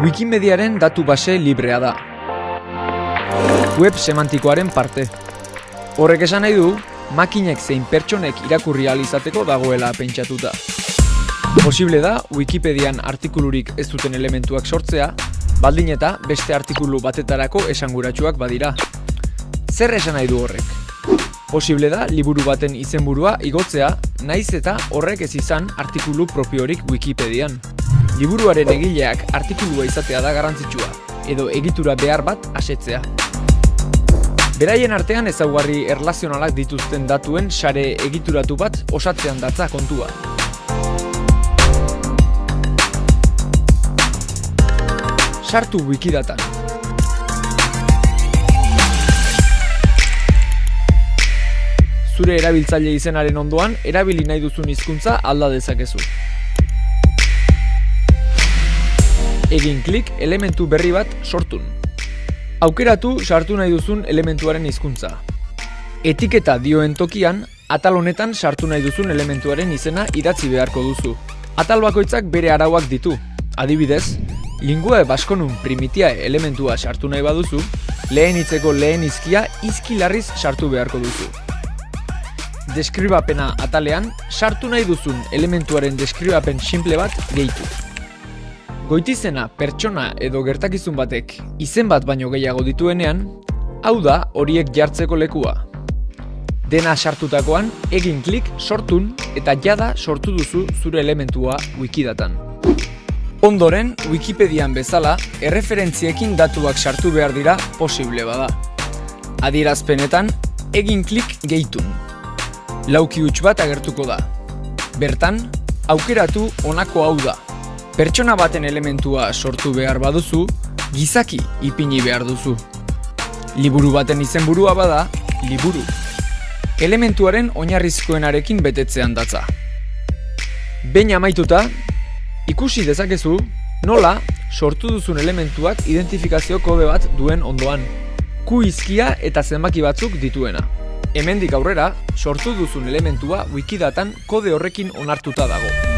Wikimediaren datu base librea da. Web semantikoaren parte. Horrek esan nahi du, makinek zein pertsonek irakurri izateko dagoela pentsatuta. Posible da, Wikipedian artikulurik ez duten elementuak sortzea, baldin eta beste artikulu batetarako esanguratsuak badira. Zer esan nahi du horrek? Posible da, liburu baten izenburua igotzea, naiz eta horrek ez izan artikulu propiorik Wikipedian. Liburuaren egileak artikulua izatea da garrantzitsua, edo egitura behar bat asetzea. Beraien artean ezaugarri erlazionalak dituzten datuen sare egituratu bat osatzean datza kontua. Sartu wikidatan. Zure erabiltzaile izenaren ondoan, erabili nahi duzun hizkuntza alda dezakezu. Egin klik elementu berri bat sortun. Aukeratu sartu nahi duzun elementuaren hizkuntza. Etiketa dioen tokian, atal honetan sartu nahi duzun elementuaren izena idatzi beharko duzu. Atal bakoitzak bere arauak ditu. Adibidez, lingua baskonun primitia elementua sartu nahi baduzu, lehen hitzeko lehen izkia izkilarriz sartu beharko duzu. Deskribapena atalean, sartu nahi duzun elementuaren deskribapen simple bat gehitu. Goitizena pertsona edo gertakizun batek izen bat baino gehiago dituenean, hau da horiek jartzeko lekua. Dena sartutakoan, egin klik sortun eta jada sortu duzu zure elementua wikidatan. Ondoren, Wikipedian bezala, erreferentziekin datuak sartu behar dira posible bada. Adierazpenetan, egin klik gehitun. Lauki huts bat agertuko da. Bertan, aukeratu honako hau da. Pertsona baten elementua sortu behar baduzu, gizaki ipini behar duzu. Liburu baten izenburua bada, liburu. Elementuaren oinarrizkoenarekin betetzean datza. Behin amaituta, ikusi dezakezu nola sortu duzun elementuak identifikazio kode bat duen ondoan. Q izkia eta zenbaki batzuk dituena. Hemendik aurrera, sortu duzun elementua wikidatan kode horrekin onartuta dago.